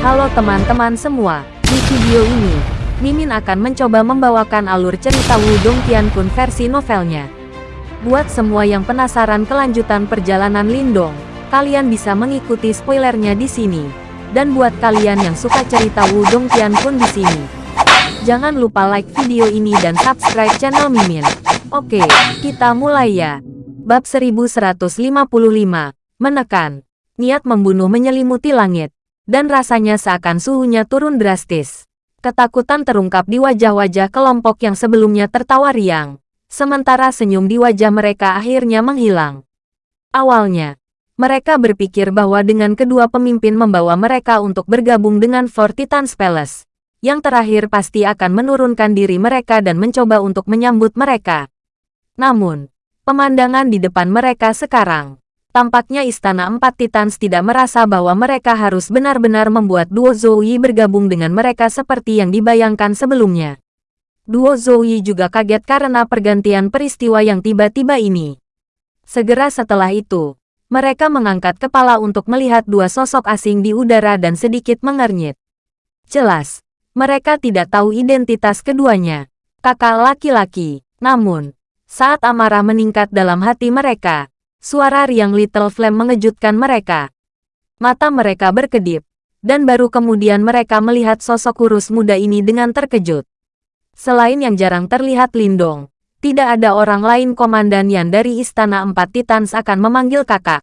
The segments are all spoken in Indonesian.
Halo teman-teman semua, di video ini, Mimin akan mencoba membawakan alur cerita Wudong Qiankun versi novelnya. Buat semua yang penasaran kelanjutan perjalanan Lindong, kalian bisa mengikuti spoilernya di sini. Dan buat kalian yang suka cerita Wudong Qiankun di sini, jangan lupa like video ini dan subscribe channel Mimin. Oke, kita mulai ya. Bab 1155, Menekan. Niat membunuh menyelimuti langit dan rasanya seakan suhunya turun drastis. Ketakutan terungkap di wajah-wajah kelompok yang sebelumnya tertawa riang, sementara senyum di wajah mereka akhirnya menghilang. Awalnya, mereka berpikir bahwa dengan kedua pemimpin membawa mereka untuk bergabung dengan Four Titans Palace, yang terakhir pasti akan menurunkan diri mereka dan mencoba untuk menyambut mereka. Namun, pemandangan di depan mereka sekarang Tampaknya Istana Empat Titans tidak merasa bahwa mereka harus benar-benar membuat duo Zoe bergabung dengan mereka seperti yang dibayangkan sebelumnya. Duo Zoe juga kaget karena pergantian peristiwa yang tiba-tiba ini. Segera setelah itu, mereka mengangkat kepala untuk melihat dua sosok asing di udara dan sedikit mengernyit. Jelas, mereka tidak tahu identitas keduanya. Kakak laki-laki, namun, saat amarah meningkat dalam hati mereka, Suara riang Little Flame mengejutkan mereka. Mata mereka berkedip, dan baru kemudian mereka melihat sosok kurus muda ini dengan terkejut. Selain yang jarang terlihat Lindong, tidak ada orang lain komandan yang dari Istana Empat Titans akan memanggil kakak.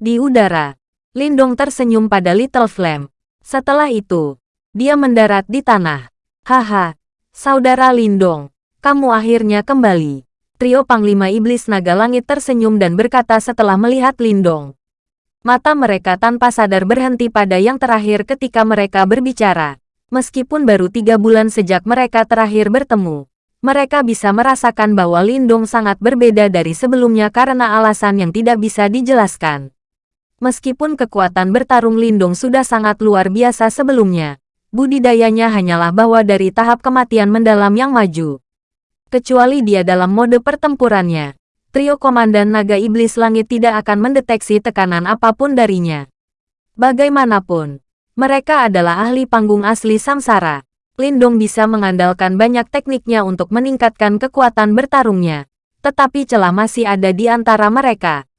Di udara, Lindong tersenyum pada Little Flame. Setelah itu, dia mendarat di tanah. Haha, saudara Lindong, kamu akhirnya kembali. Trio Panglima Iblis Naga Langit tersenyum dan berkata setelah melihat Lindong. Mata mereka tanpa sadar berhenti pada yang terakhir ketika mereka berbicara. Meskipun baru tiga bulan sejak mereka terakhir bertemu, mereka bisa merasakan bahwa Lindong sangat berbeda dari sebelumnya karena alasan yang tidak bisa dijelaskan. Meskipun kekuatan bertarung Lindong sudah sangat luar biasa sebelumnya, budidayanya hanyalah bahwa dari tahap kematian mendalam yang maju kecuali dia dalam mode pertempurannya. Trio Komandan Naga Iblis Langit tidak akan mendeteksi tekanan apa pun darinya. Bagaimanapun, mereka adalah ahli panggung asli Samsara. Lindong bisa mengandalkan banyak tekniknya untuk meningkatkan kekuatan bertarungnya. Tetapi celah masih ada di antara mereka.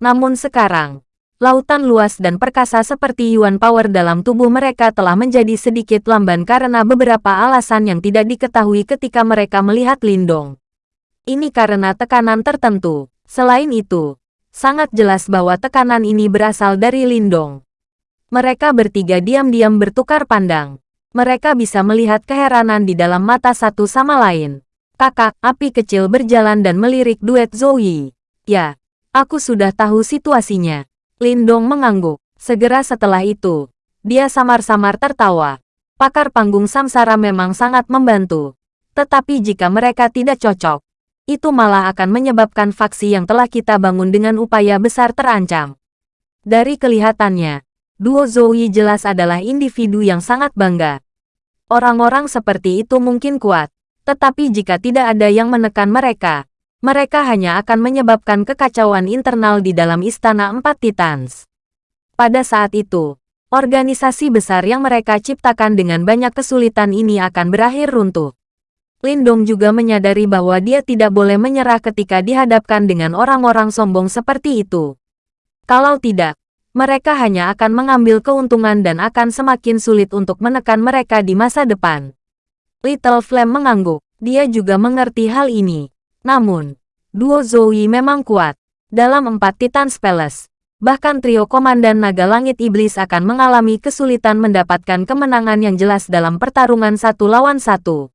Namun sekarang, Lautan luas dan perkasa seperti Yuan Power dalam tubuh mereka telah menjadi sedikit lamban karena beberapa alasan yang tidak diketahui ketika mereka melihat Lindong. Ini karena tekanan tertentu. Selain itu, sangat jelas bahwa tekanan ini berasal dari Lindong. Mereka bertiga diam-diam bertukar pandang. Mereka bisa melihat keheranan di dalam mata satu sama lain. Kakak, api kecil berjalan dan melirik duet Zoe. Ya, aku sudah tahu situasinya. Lindong mengangguk. Segera setelah itu, dia samar-samar tertawa. Pakar panggung samsara memang sangat membantu. Tetapi jika mereka tidak cocok, itu malah akan menyebabkan faksi yang telah kita bangun dengan upaya besar terancam. Dari kelihatannya, duo Zoe jelas adalah individu yang sangat bangga. Orang-orang seperti itu mungkin kuat, tetapi jika tidak ada yang menekan mereka, mereka hanya akan menyebabkan kekacauan internal di dalam Istana Empat Titans. Pada saat itu, organisasi besar yang mereka ciptakan dengan banyak kesulitan ini akan berakhir runtuh. Lindong juga menyadari bahwa dia tidak boleh menyerah ketika dihadapkan dengan orang-orang sombong seperti itu. Kalau tidak, mereka hanya akan mengambil keuntungan dan akan semakin sulit untuk menekan mereka di masa depan. Little Flame mengangguk. Dia juga mengerti hal ini. Namun, duo Zoe memang kuat. Dalam empat Titans Palace, bahkan trio Komandan Naga Langit Iblis akan mengalami kesulitan mendapatkan kemenangan yang jelas dalam pertarungan satu lawan satu.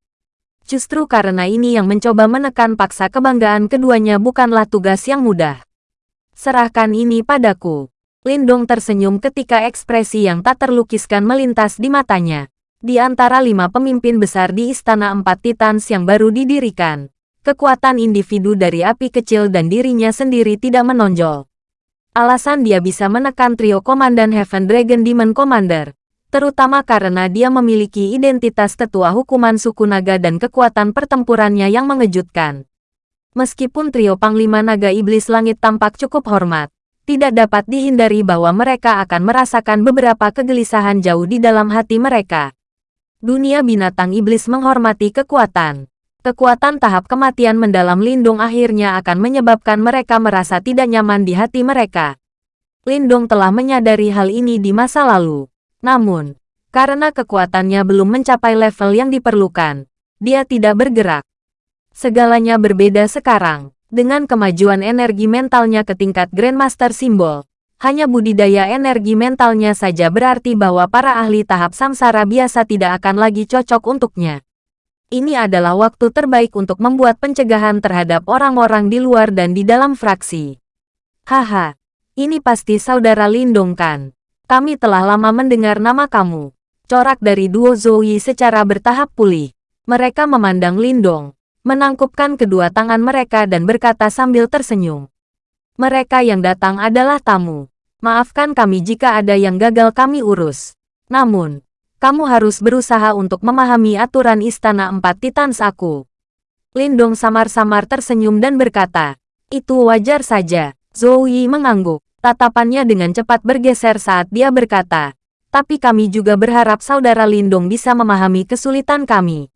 Justru karena ini yang mencoba menekan paksa kebanggaan keduanya bukanlah tugas yang mudah. Serahkan ini padaku. Lindong tersenyum ketika ekspresi yang tak terlukiskan melintas di matanya. Di antara lima pemimpin besar di Istana Empat Titans yang baru didirikan, kekuatan individu dari api kecil dan dirinya sendiri tidak menonjol. Alasan dia bisa menekan trio Komandan Heaven Dragon Demon Commander, terutama karena dia memiliki identitas tetua hukuman suku naga dan kekuatan pertempurannya yang mengejutkan. Meskipun trio Panglima Naga Iblis Langit tampak cukup hormat, tidak dapat dihindari bahwa mereka akan merasakan beberapa kegelisahan jauh di dalam hati mereka. Dunia binatang iblis menghormati kekuatan. Kekuatan tahap kematian mendalam lindung akhirnya akan menyebabkan mereka merasa tidak nyaman di hati mereka. Lindung telah menyadari hal ini di masa lalu. Namun, karena kekuatannya belum mencapai level yang diperlukan, dia tidak bergerak. Segalanya berbeda sekarang. Dengan kemajuan energi mentalnya ke tingkat Grandmaster Simbol, hanya budidaya energi mentalnya saja berarti bahwa para ahli tahap samsara biasa tidak akan lagi cocok untuknya. Ini adalah waktu terbaik untuk membuat pencegahan terhadap orang-orang di luar dan di dalam fraksi. Haha, ini pasti saudara Lindong kan? Kami telah lama mendengar nama kamu. Corak dari duo Zoe secara bertahap pulih. Mereka memandang Lindong, menangkupkan kedua tangan mereka dan berkata sambil tersenyum. Mereka yang datang adalah tamu. Maafkan kami jika ada yang gagal kami urus. Namun, kamu harus berusaha untuk memahami aturan Istana Empat Titans aku. Lindong samar-samar tersenyum dan berkata, itu wajar saja. Zoe mengangguk. Tatapannya dengan cepat bergeser saat dia berkata, tapi kami juga berharap saudara Lindong bisa memahami kesulitan kami.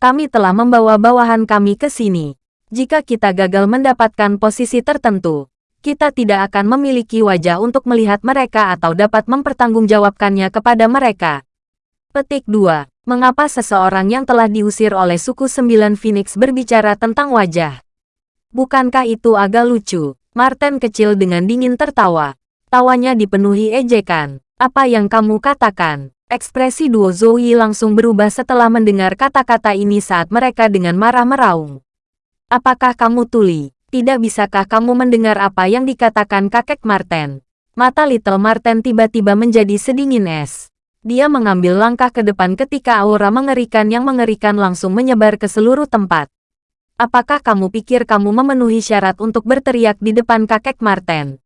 Kami telah membawa bawahan kami ke sini. Jika kita gagal mendapatkan posisi tertentu, kita tidak akan memiliki wajah untuk melihat mereka atau dapat mempertanggungjawabkannya kepada mereka. Petik 2. Mengapa seseorang yang telah diusir oleh suku Sembilan Phoenix berbicara tentang wajah? Bukankah itu agak lucu? Martin kecil dengan dingin tertawa. Tawanya dipenuhi ejekan. Apa yang kamu katakan? Ekspresi duo Zoe langsung berubah setelah mendengar kata-kata ini saat mereka dengan marah meraung. Apakah kamu tuli? Tidak bisakah kamu mendengar apa yang dikatakan kakek Marten? Mata Little Marten tiba-tiba menjadi sedingin es. Dia mengambil langkah ke depan ketika aura mengerikan yang mengerikan langsung menyebar ke seluruh tempat. Apakah kamu pikir kamu memenuhi syarat untuk berteriak di depan kakek Marten?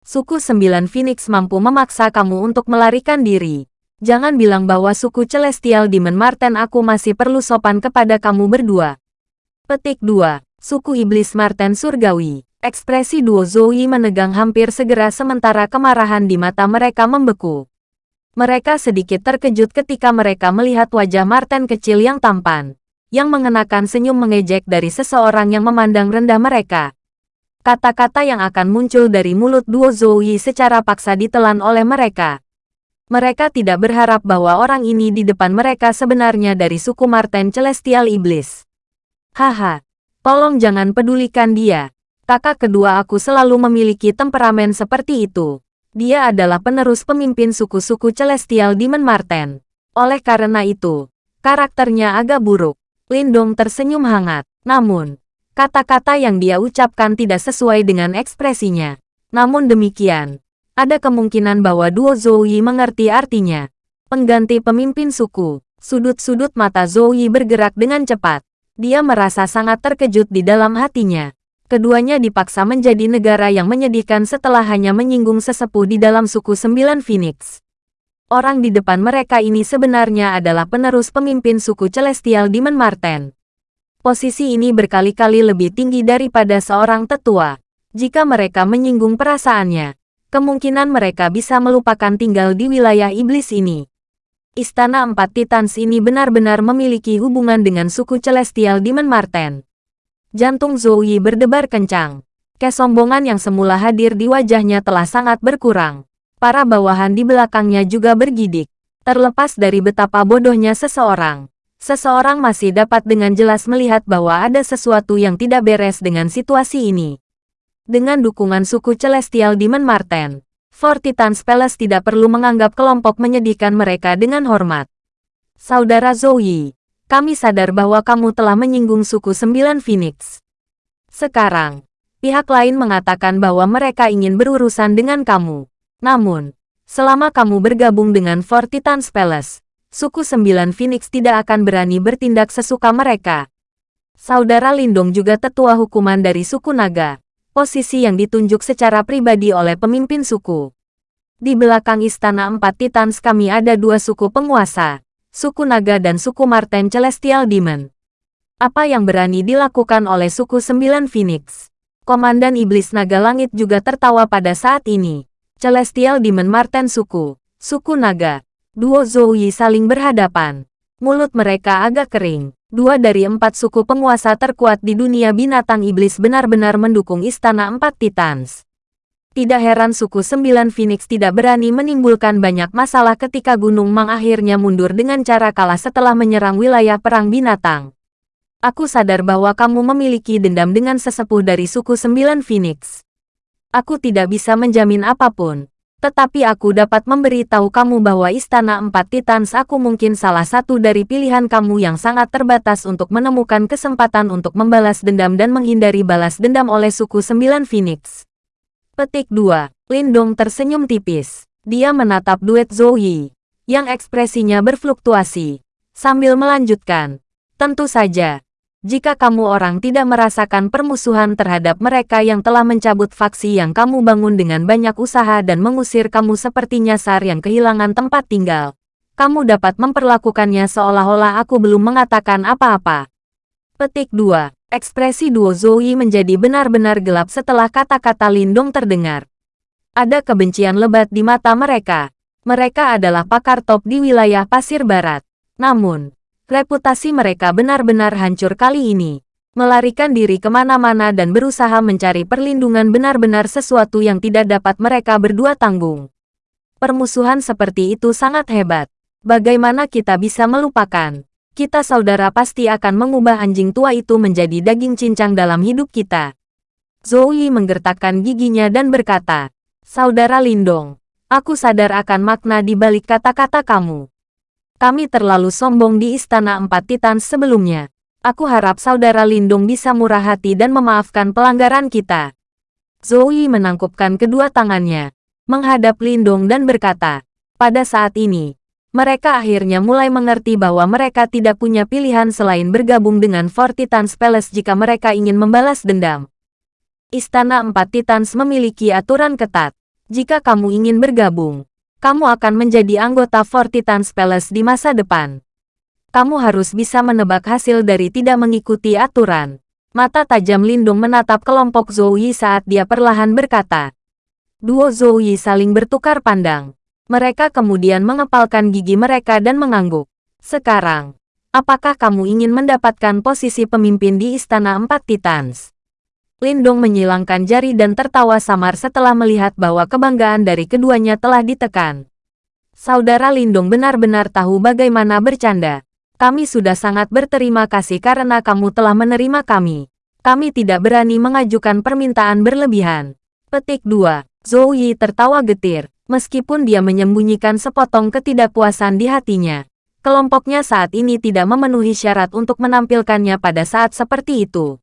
Suku Sembilan Phoenix mampu memaksa kamu untuk melarikan diri. Jangan bilang bahwa suku Celestial Demon Marten aku masih perlu sopan kepada kamu berdua. Petik 2. Suku Iblis Marten Surgawi. Ekspresi duo Zoe menegang hampir segera sementara kemarahan di mata mereka membeku. Mereka sedikit terkejut ketika mereka melihat wajah Marten kecil yang tampan, yang mengenakan senyum mengejek dari seseorang yang memandang rendah mereka. Kata-kata yang akan muncul dari mulut duo Zoe secara paksa ditelan oleh mereka. Mereka tidak berharap bahwa orang ini di depan mereka sebenarnya dari suku Marten Celestial Iblis. Haha, tolong jangan pedulikan dia. Kakak kedua aku selalu memiliki temperamen seperti itu. Dia adalah penerus pemimpin suku-suku Celestial Demon Marten. Oleh karena itu, karakternya agak buruk. Lindong tersenyum hangat. Namun, kata-kata yang dia ucapkan tidak sesuai dengan ekspresinya. Namun demikian, ada kemungkinan bahwa duo Zoe mengerti artinya. Pengganti pemimpin suku. Sudut-sudut mata Zoe bergerak dengan cepat. Dia merasa sangat terkejut di dalam hatinya. Keduanya dipaksa menjadi negara yang menyedihkan setelah hanya menyinggung sesepuh di dalam suku Sembilan Phoenix. Orang di depan mereka ini sebenarnya adalah penerus pemimpin suku Celestial Demon Marten. Posisi ini berkali-kali lebih tinggi daripada seorang tetua. Jika mereka menyinggung perasaannya, kemungkinan mereka bisa melupakan tinggal di wilayah iblis ini. Istana Empat Titans ini benar-benar memiliki hubungan dengan suku Celestial Demon Marten. Jantung Zoe berdebar kencang. Kesombongan yang semula hadir di wajahnya telah sangat berkurang. Para bawahan di belakangnya juga bergidik. Terlepas dari betapa bodohnya seseorang, seseorang masih dapat dengan jelas melihat bahwa ada sesuatu yang tidak beres dengan situasi ini. Dengan dukungan suku Celestial Demon Marten, Fortitans Palace tidak perlu menganggap kelompok menyedihkan mereka dengan hormat. Saudara Zoe, kami sadar bahwa kamu telah menyinggung suku Sembilan Phoenix. Sekarang, pihak lain mengatakan bahwa mereka ingin berurusan dengan kamu. Namun, selama kamu bergabung dengan Fortitans Palace, suku Sembilan Phoenix tidak akan berani bertindak sesuka mereka. Saudara Lindong juga tetua hukuman dari suku naga posisi yang ditunjuk secara pribadi oleh pemimpin suku. Di belakang Istana Empat Titans kami ada dua suku penguasa, suku Naga dan suku Marten Celestial Demon. Apa yang berani dilakukan oleh suku Sembilan Phoenix? Komandan Iblis Naga Langit juga tertawa pada saat ini. Celestial Demon Marten Suku, Suku Naga, duo Zouyi saling berhadapan. Mulut mereka agak kering. Dua dari empat suku penguasa terkuat di dunia binatang iblis benar-benar mendukung Istana Empat Titans. Tidak heran suku Sembilan Phoenix tidak berani menimbulkan banyak masalah ketika Gunung Mang akhirnya mundur dengan cara kalah setelah menyerang wilayah perang binatang. Aku sadar bahwa kamu memiliki dendam dengan sesepuh dari suku Sembilan Phoenix. Aku tidak bisa menjamin apa pun, tetapi aku dapat memberitahu kamu bahwa Istana Empat Titans aku mungkin salah satu dari pilihan kamu yang sangat terbatas untuk menemukan kesempatan untuk membalas dendam dan menghindari balas dendam oleh suku Sembilan Phoenix. Petik 2. Lindong tersenyum tipis. Dia menatap duet Zoe, yang ekspresinya berfluktuasi, sambil melanjutkan. Tentu saja, jika kamu orang tidak merasakan permusuhan terhadap mereka yang telah mencabut faksi yang kamu bangun dengan banyak usaha dan mengusir kamu seperti nyasar yang kehilangan tempat tinggal, kamu dapat memperlakukannya seolah-olah aku belum mengatakan apa-apa. Petik 2. Ekspresi duo Zoe menjadi benar-benar gelap setelah kata-kata Lindong terdengar. Ada kebencian lebat di mata mereka. Mereka adalah pakar top di wilayah pasir barat. Namun, Reputasi mereka benar-benar hancur kali ini. Melarikan diri ke mana-mana dan berusaha mencari perlindungan benar-benar sesuatu yang tidak dapat mereka berdua tanggung. Permusuhan seperti itu sangat hebat. Bagaimana kita bisa melupakan? Kita saudara pasti akan mengubah anjing tua itu menjadi daging cincang dalam hidup kita. Zoe menggertakkan giginya dan berkata, Saudara Lindong, aku sadar akan makna di balik kata-kata kamu. Kami terlalu sombong di Istana Empat Titan sebelumnya. Aku harap saudara Lindung bisa murah hati dan memaafkan pelanggaran kita. Zoe menangkupkan kedua tangannya, menghadap Lindung dan berkata, pada saat ini, mereka akhirnya mulai mengerti bahwa mereka tidak punya pilihan selain bergabung dengan Four Titans Palace jika mereka ingin membalas dendam. Istana Empat Titans memiliki aturan ketat. Jika kamu ingin bergabung, kamu akan menjadi anggota Four Titans Palace di masa depan. Kamu harus bisa menebak hasil dari tidak mengikuti aturan. Mata tajam Lindung menatap kelompok Zoe saat dia perlahan berkata. Duo Zoe saling bertukar pandang. Mereka kemudian mengepalkan gigi mereka dan mengangguk. Sekarang, apakah kamu ingin mendapatkan posisi pemimpin di Istana Empat Titans? Lindong menyilangkan jari dan tertawa samar setelah melihat bahwa kebanggaan dari keduanya telah ditekan. Saudara Lindong benar-benar tahu bagaimana bercanda. Kami sudah sangat berterima kasih karena kamu telah menerima kami. Kami tidak berani mengajukan permintaan berlebihan. Petik 2. Zhou Yi tertawa getir, meskipun dia menyembunyikan sepotong ketidakpuasan di hatinya. Kelompoknya saat ini tidak memenuhi syarat untuk menampilkannya pada saat seperti itu.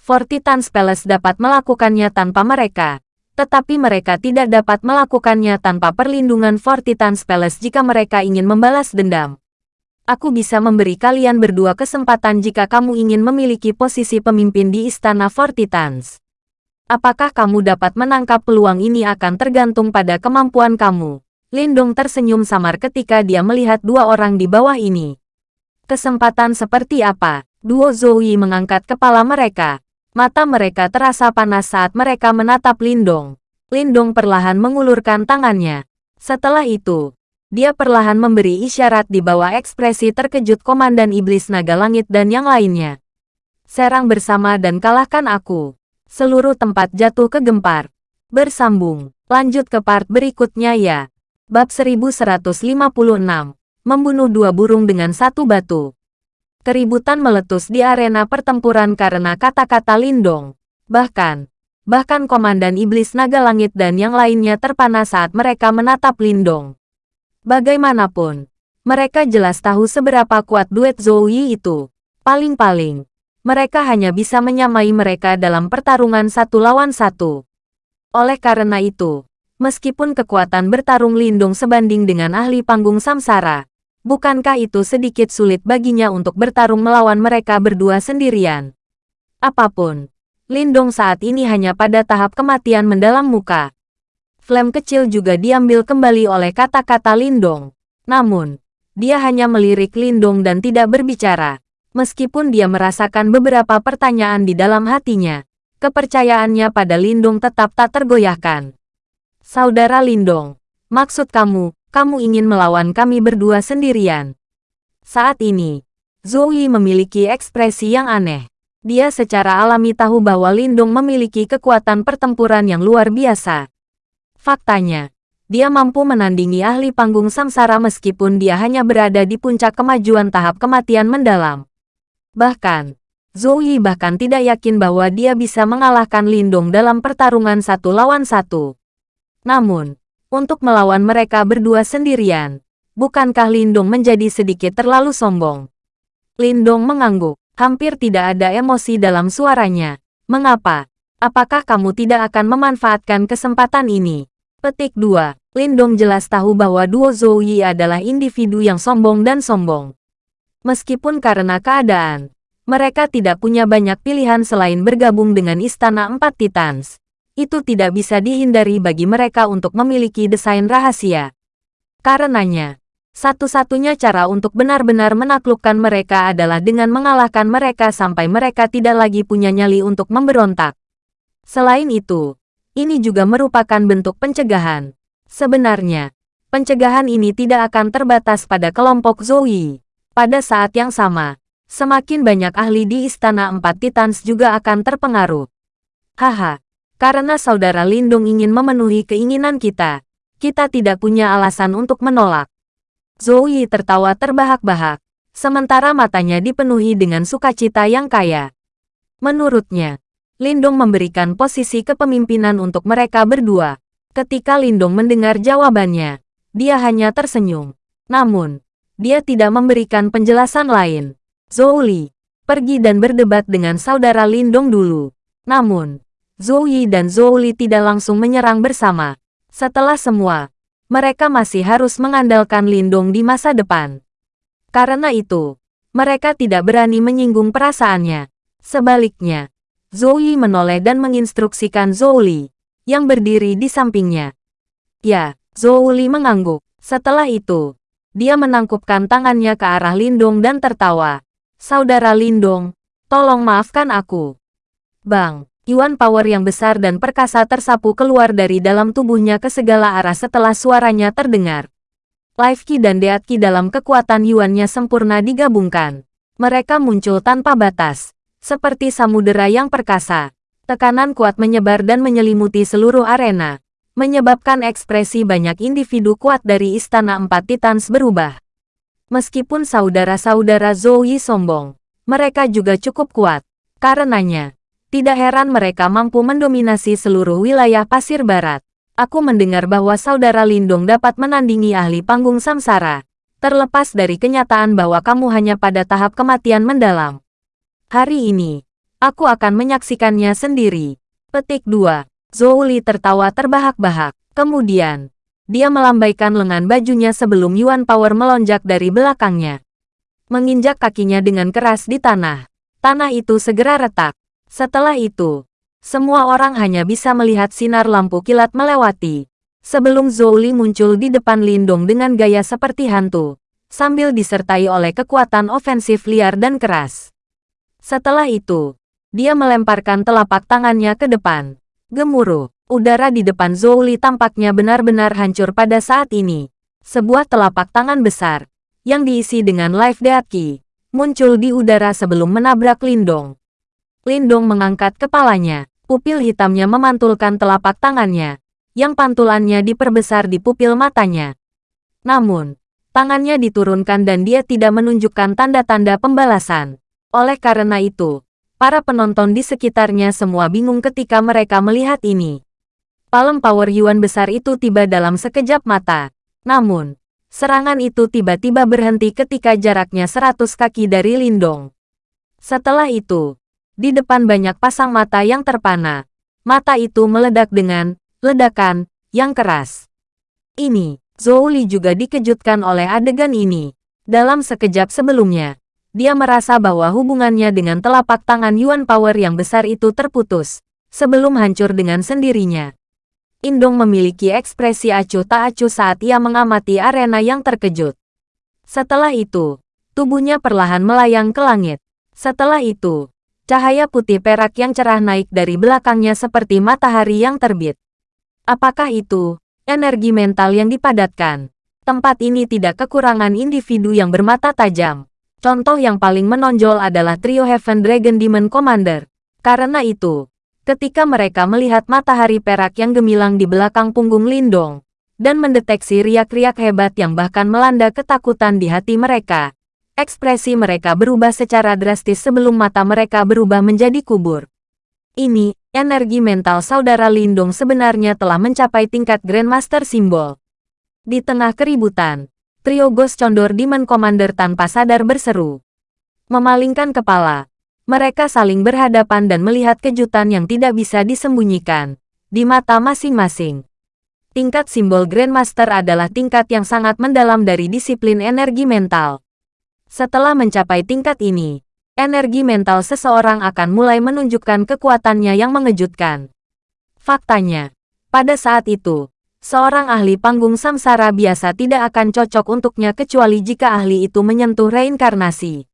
Fortitans Palace dapat melakukannya tanpa mereka, tetapi mereka tidak dapat melakukannya tanpa perlindungan Fortitans Palace jika mereka ingin membalas dendam. Aku bisa memberi kalian berdua kesempatan jika kamu ingin memiliki posisi pemimpin di Istana Fortitans. Apakah kamu dapat menangkap peluang ini akan tergantung pada kemampuan kamu. Lindong tersenyum samar ketika dia melihat dua orang di bawah ini. Kesempatan seperti apa? Duo Zoe mengangkat kepala mereka. Mata mereka terasa panas saat mereka menatap Lindong. Lindong perlahan mengulurkan tangannya. Setelah itu, dia perlahan memberi isyarat di bawah ekspresi terkejut Komandan Iblis Naga Langit dan yang lainnya. Serang bersama dan kalahkan aku. Seluruh tempat jatuh ke gempar. Bersambung. Lanjut ke part berikutnya ya. Bab 1156. Membunuh dua burung dengan satu batu. Keributan meletus di arena pertempuran karena kata-kata Lindong. Bahkan, bahkan Komandan Iblis Naga Langit dan yang lainnya terpana saat mereka menatap Lindong. Bagaimanapun, mereka jelas tahu seberapa kuat duet Zoe itu. Paling-paling, mereka hanya bisa menyamai mereka dalam pertarungan satu lawan satu. Oleh karena itu, meskipun kekuatan bertarung Lindung sebanding dengan ahli panggung Samsara, bukankah itu sedikit sulit baginya untuk bertarung melawan mereka berdua sendirian? Apa pun, Lindong saat ini hanya pada tahap kematian mendalam muka. Flame kecil juga diambil kembali oleh kata-kata Lindong. Namun, dia hanya melirik Lindong dan tidak berbicara. Meskipun dia merasakan beberapa pertanyaan di dalam hatinya, kepercayaannya pada Lindong tetap tak tergoyahkan. Saudara Lindong, maksud kamu, kamu ingin melawan kami berdua sendirian. Saat ini, Zoe memiliki ekspresi yang aneh. Dia secara alami tahu bahwa Lindong memiliki kekuatan pertempuran yang luar biasa. Faktanya, dia mampu menandingi ahli panggung samsara meskipun dia hanya berada di puncak kemajuan tahap kematian mendalam. Bahkan, Zoe bahkan tidak yakin bahwa dia bisa mengalahkan Lindong dalam pertarungan satu lawan satu. Namun, untuk melawan mereka berdua sendirian, bukankah Lindong menjadi sedikit terlalu sombong? Lindong mengangguk, hampir tidak ada emosi dalam suaranya. Mengapa? Apakah kamu tidak akan memanfaatkan kesempatan ini? Petik 2. Lindong jelas tahu bahwa duo Zhou adalah individu yang sombong dan sombong. Meskipun karena keadaan, mereka tidak punya banyak pilihan selain bergabung dengan Istana Empat Titans. Itu tidak bisa dihindari bagi mereka untuk memiliki desain rahasia. Karenanya, satu-satunya cara untuk benar-benar menaklukkan mereka adalah dengan mengalahkan mereka sampai mereka tidak lagi punya nyali untuk memberontak. Selain itu, ini juga merupakan bentuk pencegahan. Sebenarnya, pencegahan ini tidak akan terbatas pada kelompok Zoe. Pada saat yang sama, semakin banyak ahli di Istana Empat Titans juga akan terpengaruh. Haha, karena saudara Lindung ingin memenuhi keinginan kita, kita tidak punya alasan untuk menolak. Zoe tertawa terbahak-bahak, sementara matanya dipenuhi dengan sukacita yang kaya. Menurutnya, Lindong memberikan posisi kepemimpinan untuk mereka berdua. Ketika Lindong mendengar jawabannya, dia hanya tersenyum. Namun, dia tidak memberikan penjelasan lain. Zhou Li, pergi dan berdebat dengan saudara Lindong dulu. Namun, Zhou Yi dan Zhou Li tidak langsung menyerang bersama. Setelah semua, mereka masih harus mengandalkan Lindong di masa depan. Karena itu, mereka tidak berani menyinggung perasaannya. Sebaliknya, Zoe menoleh dan menginstruksikan Zhou yang berdiri di sampingnya. Ya, Zhou mengangguk. Setelah itu, dia menangkupkan tangannya ke arah Lindong dan tertawa. Saudara Lindong, tolong maafkan aku. Bang, Yuan power yang besar dan perkasa tersapu keluar dari dalam tubuhnya ke segala arah setelah suaranya terdengar. Life Ki dan Deat Ki dalam kekuatan Yuannya sempurna digabungkan. Mereka muncul tanpa batas, seperti samudera yang perkasa. Tekanan kuat menyebar dan menyelimuti seluruh arena, menyebabkan ekspresi banyak individu kuat dari Istana Empat Titans berubah. Meskipun saudara-saudara Zoe sombong, mereka juga cukup kuat. Karenanya, tidak heran mereka mampu mendominasi seluruh wilayah pasir barat. Aku mendengar bahwa saudara Lindong dapat menandingi ahli panggung samsara. Terlepas dari kenyataan bahwa kamu hanya pada tahap kematian mendalam. Hari ini, aku akan menyaksikannya sendiri. Petik 2. Zhou Li tertawa terbahak-bahak. Kemudian, dia melambaikan lengan bajunya sebelum Yuan Power melonjak dari belakangnya. Menginjak kakinya dengan keras di tanah. Tanah itu segera retak. Setelah itu, semua orang hanya bisa melihat sinar lampu kilat melewati. Sebelum Zhou Li muncul di depan Lindong dengan gaya seperti hantu, sambil disertai oleh kekuatan ofensif liar dan keras. Setelah itu, dia melemparkan telapak tangannya ke depan. Gemuruh, udara di depan Zhou tampaknya benar-benar hancur pada saat ini. Sebuah telapak tangan besar, yang diisi dengan live deaki, muncul di udara sebelum menabrak Lindong. Lindong mengangkat kepalanya, pupil hitamnya memantulkan telapak tangannya, yang pantulannya diperbesar di pupil matanya. Namun, tangannya diturunkan dan dia tidak menunjukkan tanda-tanda pembalasan. Oleh karena itu, para penonton di sekitarnya semua bingung ketika mereka melihat ini. Palem Power Yuan besar itu tiba dalam sekejap mata. Namun, serangan itu tiba-tiba berhenti ketika jaraknya 100 kaki dari Lindong. Setelah itu, di depan banyak pasang mata yang terpana, mata itu meledak dengan ledakan yang keras. Ini, Zhou Li juga dikejutkan oleh adegan ini. Dalam sekejap sebelumnya, dia merasa bahwa hubungannya dengan telapak tangan Yuan Power yang besar itu terputus, sebelum hancur dengan sendirinya. Indong memiliki ekspresi acuh tak acuh saat ia mengamati arena yang terkejut. Setelah itu, tubuhnya perlahan melayang ke langit. Setelah itu, Cahaya putih perak yang cerah naik dari belakangnya seperti matahari yang terbit. Apakah itu energi mental yang dipadatkan? Tempat ini tidak kekurangan individu yang bermata tajam. Contoh yang paling menonjol adalah trio Heaven Dragon Demon Commander. Karena itu, ketika mereka melihat matahari perak yang gemilang di belakang punggung Lindong, dan mendeteksi riak-riak hebat yang bahkan melanda ketakutan di hati mereka, ekspresi mereka berubah secara drastis sebelum mata mereka berubah menjadi kubur. Ini, energi mental saudara Lindong sebenarnya telah mencapai tingkat Grandmaster Simbol. Di tengah keributan, trio Ghost Condor Demon Commander tanpa sadar berseru. Memalingkan kepala, mereka saling berhadapan dan melihat kejutan yang tidak bisa disembunyikan di mata masing-masing. Tingkat simbol Grandmaster adalah tingkat yang sangat mendalam dari disiplin energi mental. Setelah mencapai tingkat ini, energi mental seseorang akan mulai menunjukkan kekuatannya yang mengejutkan. Faktanya, pada saat itu, seorang ahli panggung samsara biasa tidak akan cocok untuknya kecuali jika ahli itu menyentuh reinkarnasi.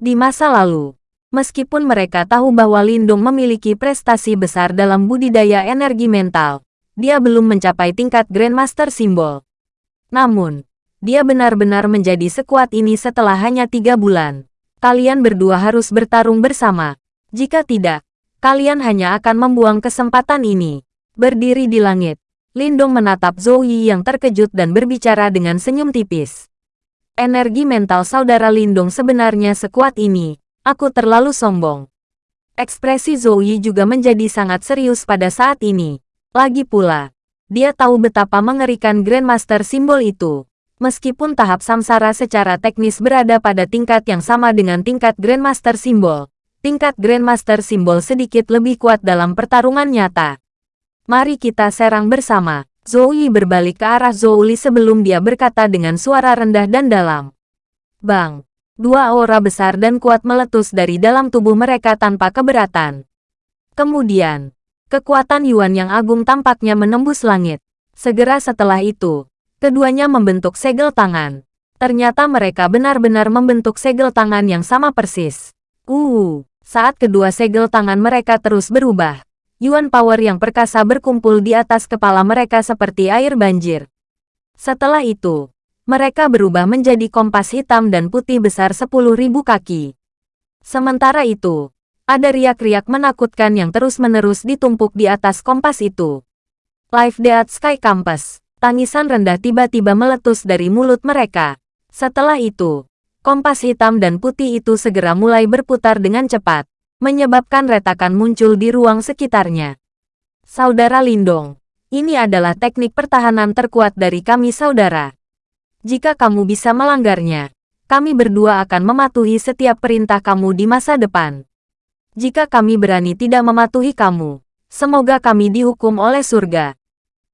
Di masa lalu, Meskipun mereka tahu bahwa Lindung memiliki prestasi besar dalam budidaya energi mental, dia belum mencapai tingkat Grandmaster Simbol. Namun, dia benar-benar menjadi sekuat ini setelah hanya tiga bulan. Kalian berdua harus bertarung bersama. Jika tidak, kalian hanya akan membuang kesempatan ini. Berdiri di langit, Lindung menatap Zoe yang terkejut dan berbicara dengan senyum tipis. Energi mental saudara Lindung sebenarnya sekuat ini, Aku terlalu sombong. Ekspresi Zoe juga menjadi sangat serius pada saat ini. Lagi pula, dia tahu betapa mengerikan Grandmaster simbol itu. Meskipun tahap samsara secara teknis berada pada tingkat yang sama dengan tingkat Grandmaster simbol, tingkat Grandmaster simbol sedikit lebih kuat dalam pertarungan nyata. Mari kita serang bersama. Zoe berbalik ke arah Zouli sebelum dia berkata dengan suara rendah dan dalam. Bang! Dua aura besar dan kuat meletus dari dalam tubuh mereka tanpa keberatan. Kemudian, kekuatan Yuan yang agung tampaknya menembus langit. Segera setelah itu, keduanya membentuk segel tangan. Ternyata mereka benar-benar membentuk segel tangan yang sama persis. Uh, saat kedua segel tangan mereka terus berubah, Yuan Power yang perkasa berkumpul di atas kepala mereka seperti air banjir. Setelah itu, mereka berubah menjadi kompas hitam dan putih besar 10.000 kaki. Sementara itu, ada riak-riak menakutkan yang terus-menerus ditumpuk di atas kompas itu. Live Dead Sky Campus, tangisan rendah tiba-tiba meletus dari mulut mereka. Setelah itu, kompas hitam dan putih itu segera mulai berputar dengan cepat, menyebabkan retakan muncul di ruang sekitarnya. Saudara Lindong, ini adalah teknik pertahanan terkuat dari kami saudara. Jika kamu bisa melanggarnya, kami berdua akan mematuhi setiap perintah kamu di masa depan. Jika kami berani tidak mematuhi kamu, semoga kami dihukum oleh surga.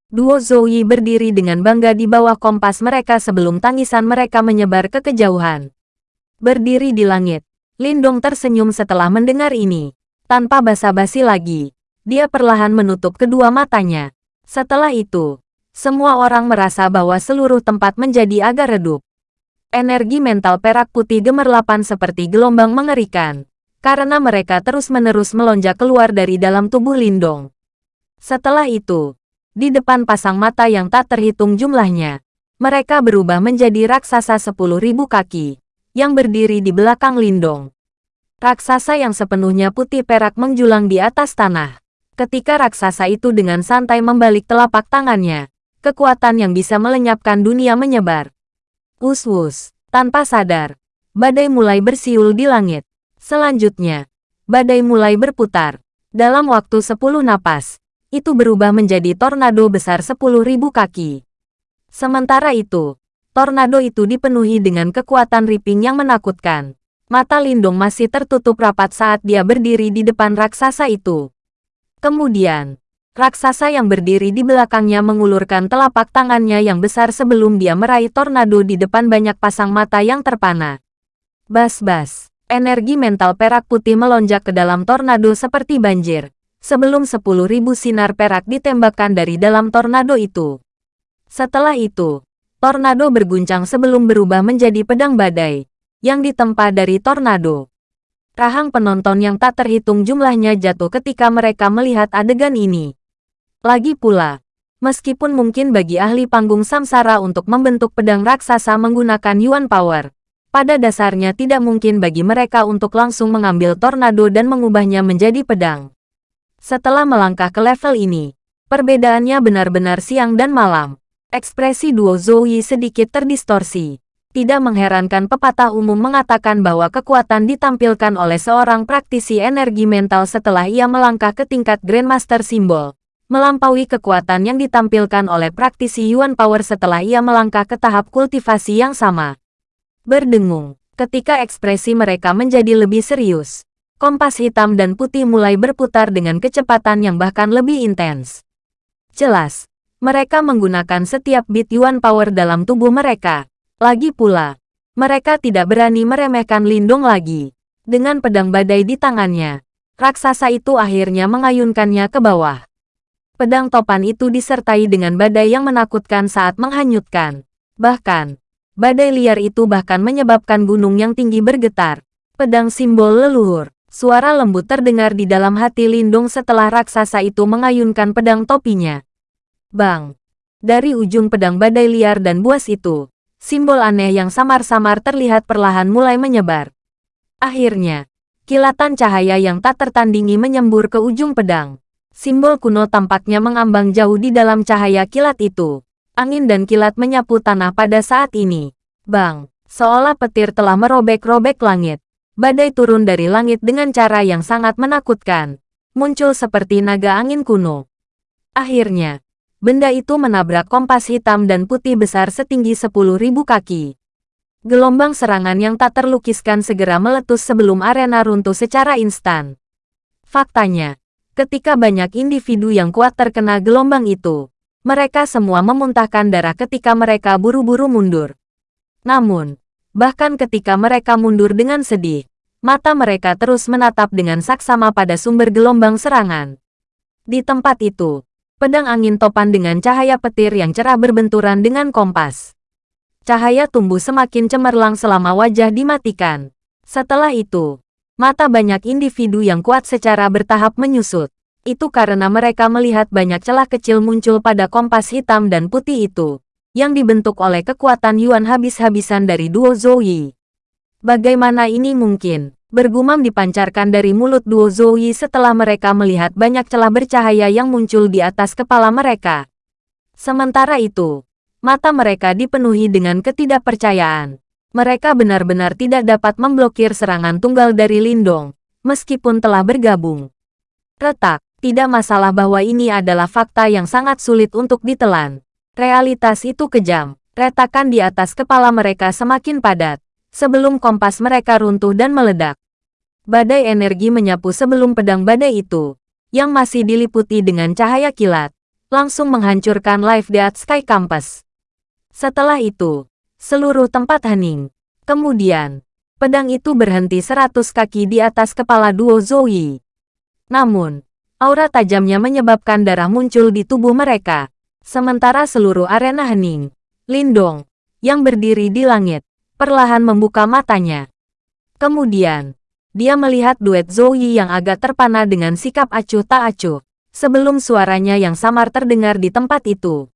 Duo Zoe berdiri dengan bangga di bawah kompas mereka sebelum tangisan mereka menyebar ke kejauhan. Berdiri di langit, Lindong tersenyum setelah mendengar ini. Tanpa basa-basi lagi, dia perlahan menutup kedua matanya. Setelah itu, semua orang merasa bahwa seluruh tempat menjadi agak redup. Energi mental perak putih gemerlapan seperti gelombang mengerikan, karena mereka terus-menerus melonjak keluar dari dalam tubuh Lindong. Setelah itu, di depan pasang mata yang tak terhitung jumlahnya, mereka berubah menjadi raksasa sepuluh ribu kaki, yang berdiri di belakang Lindong. Raksasa yang sepenuhnya putih perak menjulang di atas tanah. Ketika raksasa itu dengan santai membalik telapak tangannya, kekuatan yang bisa melenyapkan dunia menyebar. Us-us, tanpa sadar, badai mulai bersiul di langit. Selanjutnya, badai mulai berputar. Dalam waktu sepuluh napas, itu berubah menjadi tornado besar sepuluh ribu kaki. Sementara itu, tornado itu dipenuhi dengan kekuatan ripping yang menakutkan. Mata Lindung masih tertutup rapat saat dia berdiri di depan raksasa itu. Kemudian, Raksasa yang berdiri di belakangnya mengulurkan telapak tangannya yang besar sebelum dia meraih tornado di depan banyak pasang mata yang terpana. Bas-bas, energi mental perak putih melonjak ke dalam tornado seperti banjir, sebelum 10.000 sinar perak ditembakkan dari dalam tornado itu. Setelah itu, tornado berguncang sebelum berubah menjadi pedang badai, yang ditempa dari tornado. Rahang penonton yang tak terhitung jumlahnya jatuh ketika mereka melihat adegan ini. Lagi pula, meskipun mungkin bagi ahli panggung samsara untuk membentuk pedang raksasa menggunakan Yuan Power, pada dasarnya tidak mungkin bagi mereka untuk langsung mengambil tornado dan mengubahnya menjadi pedang. Setelah melangkah ke level ini, perbedaannya benar-benar siang dan malam. Ekspresi duo Zoe sedikit terdistorsi. Tidak mengherankan pepatah umum mengatakan bahwa kekuatan ditampilkan oleh seorang praktisi energi mental setelah ia melangkah ke tingkat Grandmaster Simbol, melampaui kekuatan yang ditampilkan oleh praktisi Yuan Power setelah ia melangkah ke tahap kultivasi yang sama. Berdengung, ketika ekspresi mereka menjadi lebih serius. Kompas hitam dan putih mulai berputar dengan kecepatan yang bahkan lebih intens. Jelas, mereka menggunakan setiap bit Yuan Power dalam tubuh mereka. Lagi pula, mereka tidak berani meremehkan Lindung lagi. Dengan pedang badai di tangannya, raksasa itu akhirnya mengayunkannya ke bawah. Pedang topan itu disertai dengan badai yang menakutkan saat menghanyutkan. Bahkan, Badai liar itu bahkan menyebabkan gunung yang tinggi bergetar. Pedang simbol leluhur. Suara lembut terdengar di dalam hati Lindung setelah raksasa itu mengayunkan pedang topinya. Bang! Dari ujung pedang badai liar dan buas itu, simbol aneh yang samar-samar terlihat perlahan mulai menyebar. Akhirnya, kilatan cahaya yang tak tertandingi menyembur ke ujung pedang. Simbol kuno tampaknya mengambang jauh di dalam cahaya kilat itu angin dan kilat menyapu tanah pada saat ini. Bang, seolah petir telah merobek-robek langit. Badai turun dari langit dengan cara yang sangat menakutkan. Muncul seperti naga angin kuno. Akhirnya, benda itu menabrak kompas hitam dan putih besar setinggi 10.000 kaki. Gelombang serangan yang tak terlukiskan segera meletus sebelum arena runtuh secara instan. Faktanya, ketika banyak individu yang kuat terkena gelombang itu, mereka semua memuntahkan darah ketika mereka buru-buru mundur. Namun, bahkan ketika mereka mundur dengan sedih, mata mereka terus menatap dengan saksama pada sumber gelombang serangan. Di tempat itu, pedang angin topan dengan cahaya petir yang cerah berbenturan dengan kompas. Cahaya tumbuh semakin cemerlang selama wajah dimatikan. Setelah itu, mata banyak individu yang kuat secara bertahap menyusut. Itu karena mereka melihat banyak celah kecil muncul pada kompas hitam dan putih itu, yang dibentuk oleh kekuatan Yuan habis-habisan dari duo Zoe. Bagaimana ini mungkin? Bergumam dipancarkan dari mulut duo Zoe setelah mereka melihat banyak celah bercahaya yang muncul di atas kepala mereka. Sementara itu, mata mereka dipenuhi dengan ketidakpercayaan. Mereka benar-benar tidak dapat memblokir serangan tunggal dari Lindong, meskipun telah bergabung. Retak, tidak masalah bahwa ini adalah fakta yang sangat sulit untuk ditelan. Realitas itu kejam. Retakan di atas kepala mereka semakin padat. Sebelum kompas mereka runtuh dan meledak. Badai energi menyapu sebelum pedang badai itu, yang masih diliputi dengan cahaya kilat, langsung menghancurkan Life Death Sky Campus. Setelah itu, seluruh tempat hening. Kemudian, pedang itu berhenti seratus kaki di atas kepala duo Zoe. Namun, Aura tajamnya menyebabkan darah muncul di tubuh mereka. Sementara seluruh arena hening. Lindong, yang berdiri di langit, perlahan membuka matanya. Kemudian, dia melihat duet Zoe yang agak terpana dengan sikap acuh tak acuh. Sebelum suaranya yang samar terdengar di tempat itu.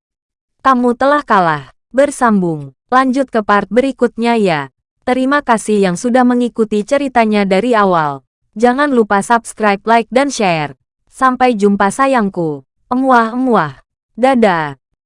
Kamu telah kalah. Bersambung. Lanjut ke part berikutnya ya. Terima kasih yang sudah mengikuti ceritanya dari awal. Jangan lupa subscribe, like, dan share. Sampai jumpa sayangku. Emuah-emuah. Dadah.